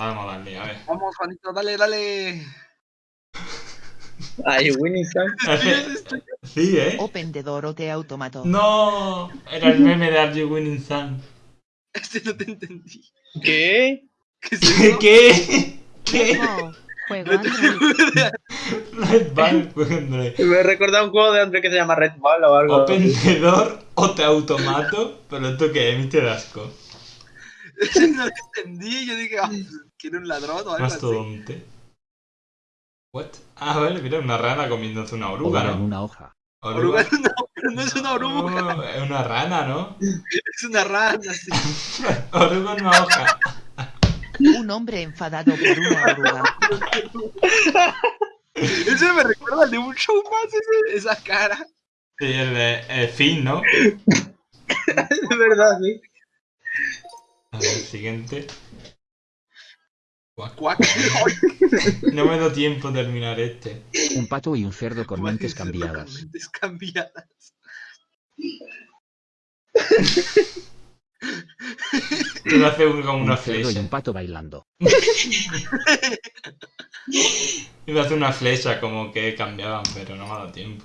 Vamos a darle, a ver. Vamos, Juanito, dale, dale. Ay, Winnie Sam. Sí, ¿eh? Open de Dorote Automato. No, era el meme de Are You Winning Sun. Este no te entendí. ¿Qué? ¿Qué? ¿Qué? ¿Qué? Juego te- Android. Red Ball, pues, hombre. Me he recordado un juego de Android que se llama Red Ball o algo. Open the door o te automato. Pero esto que es, Mr. Asco. No lo entendí. Yo dije, ah, ¿quiere un ladrón o algo así? Mastodonte. What? Ah, vale, mira, una rana comiéndose una oruga, Oruga en ¿no? una hoja. Oruga no, es una oruga. No, es una rana, ¿no? Es una rana, sí. Oruga en una hoja. Un hombre enfadado por una oruga. Ese me recuerda al de un show más, ese- esa cara. Sí, el de el fin, ¿no? Es verdad, sí. A ver, siguiente. Cuac. No me da tiempo a terminar este. Un pato y un cerdo con mentes Con cambiadas. mentes cambiadas. Hacer un- como una Un cerdo y flecha. un pato bailando. Iba a hacer una flecha como que cambiaban, pero no me ha dado tiempo.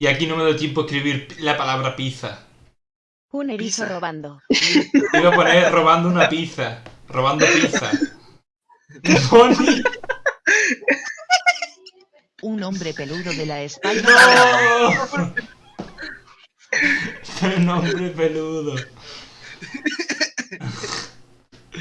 Y aquí no me da tiempo a escribir la palabra pizza. Un erizo Pizza. robando. Iba a poner robando una pizza. Robando pizza. Pony. Un hombre peludo de la espalda. ¡No! Un hombre peludo.